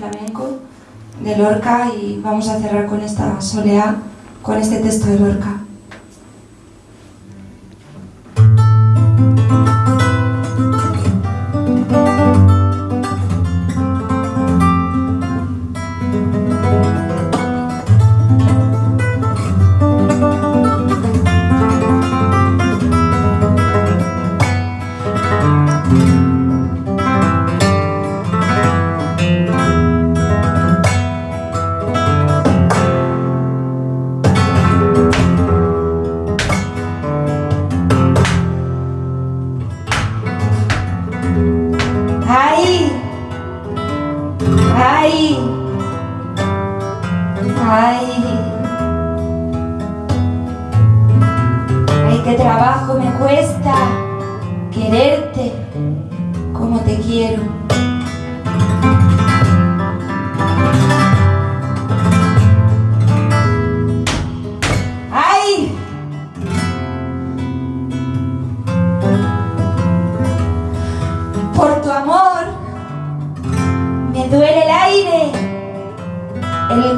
flamenco de Lorca y vamos a cerrar con esta soleá, con este texto de Lorca. Ay, ay, ay, qué trabajo me cuesta quererte como te quiero.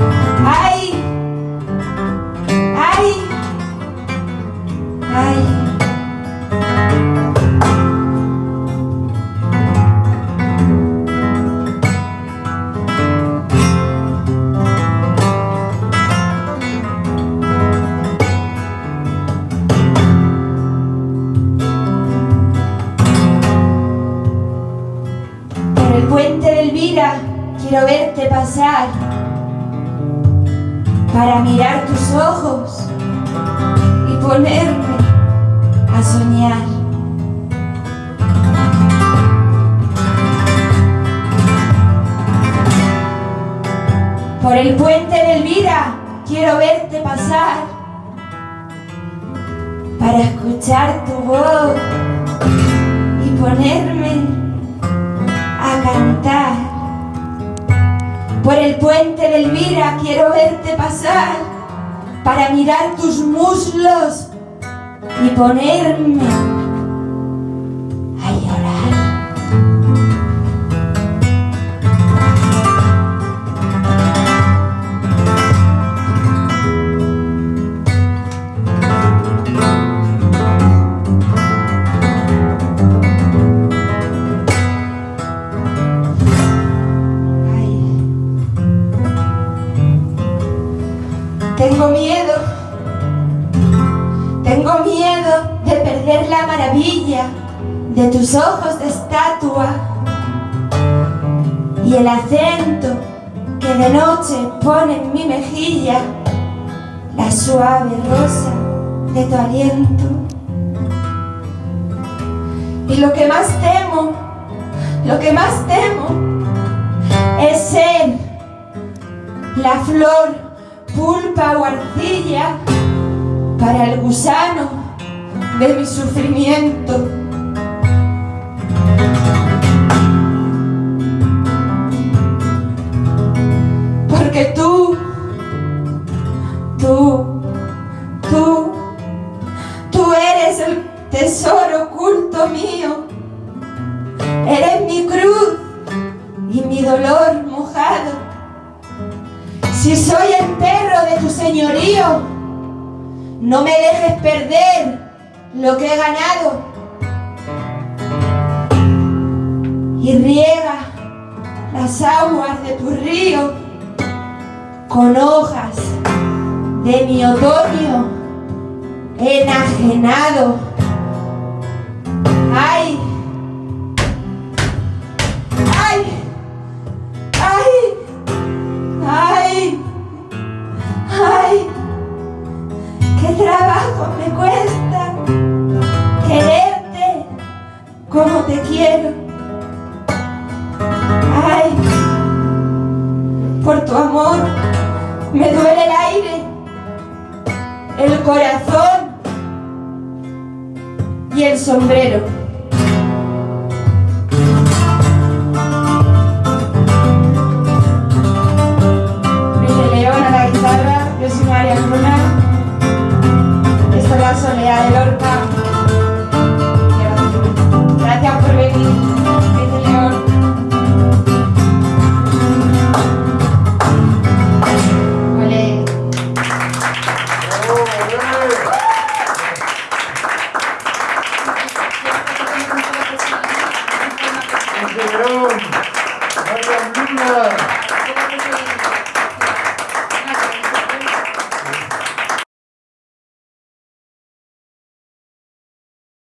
¡Ay! ¡Ay! ¡Ay! Por el puente de Elvira quiero verte pasar mirar tus ojos y ponerme a soñar. Por el puente de Elvira quiero verte pasar para escuchar tu voz y ponerme a cantar. Por el puente de Elvira quiero verte pasar para mirar tus muslos y ponerme de tus ojos de estatua y el acento que de noche pone en mi mejilla la suave rosa de tu aliento. Y lo que más temo, lo que más temo es ser la flor, pulpa o arcilla para el gusano de mi sufrimiento. Porque tú, tú, tú, tú eres el tesoro oculto mío. Eres mi cruz y mi dolor mojado. Si soy el perro de tu señorío, no me dejes perder lo que he ganado y riega las aguas de tu río con hojas de mi otoño enajenado. ¡Ay! como te quiero. Ay, por tu amor me duele el aire, el corazón y el sombrero. Luis León a la guitarra, yo soy María Luna, esta es la soledad del orca. Thank.